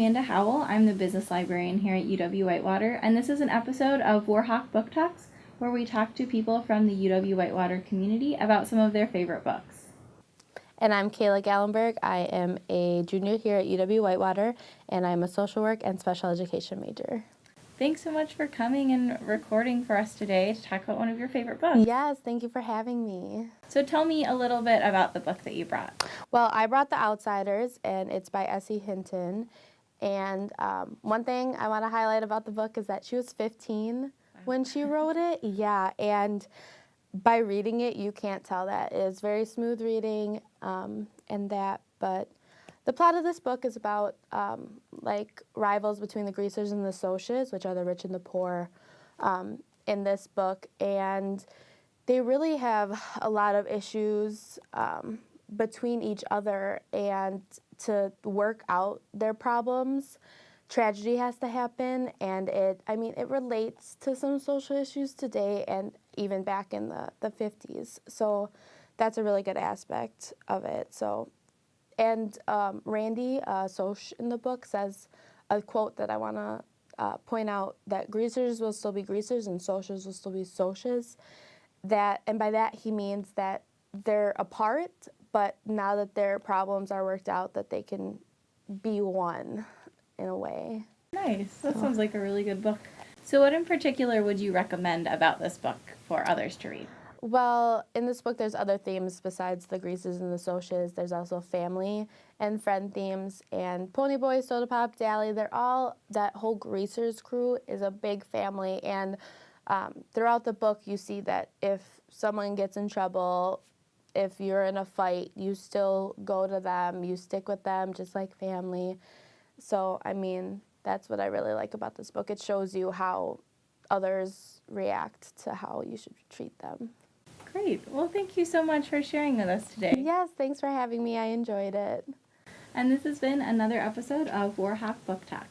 Amanda Howell. I'm the business librarian here at UW Whitewater, and this is an episode of Warhawk Book Talks where we talk to people from the UW Whitewater community about some of their favorite books. And I'm Kayla Gallenberg. I am a junior here at UW Whitewater, and I'm a social work and special education major. Thanks so much for coming and recording for us today to talk about one of your favorite books. Yes, thank you for having me. So tell me a little bit about the book that you brought. Well, I brought The Outsiders, and it's by S.E. Hinton. And um, one thing I want to highlight about the book is that she was 15 when she wrote it. Yeah, and by reading it, you can't tell that. It's very smooth reading um, and that, but the plot of this book is about um, like rivals between the greasers and the Socs, which are the rich and the poor um, in this book. And they really have a lot of issues um, between each other. And to work out their problems tragedy has to happen. And it i mean it relates to some social issues today and even back in the, the 50s so that's a really good aspect of it. So and um, Randy uh, Soc in the book says a quote that I want to uh, point out that greasers will still be greasers and Socs will still be Socs. That and by that he means that they're apart, but now that their problems are worked out, that they can be one in a way. Nice. That so. sounds like a really good book. So, what in particular would you recommend about this book for others to read? Well, in this book, there's other themes besides the greasers and the Socs. There's also family and friend themes, and Ponyboy, Sodapop, Dally. They're all that whole greasers crew is a big family, and um, throughout the book, you see that if someone gets in trouble, if you're in a fight, you still go to them, you stick with them, just like family. So, I mean, that's what I really like about this book. It shows you how others react to how you should treat them. Great. Well, thank you so much for sharing with us today. Yes, thanks for having me. I enjoyed it. And this has been another episode of Warhawk Book Talk.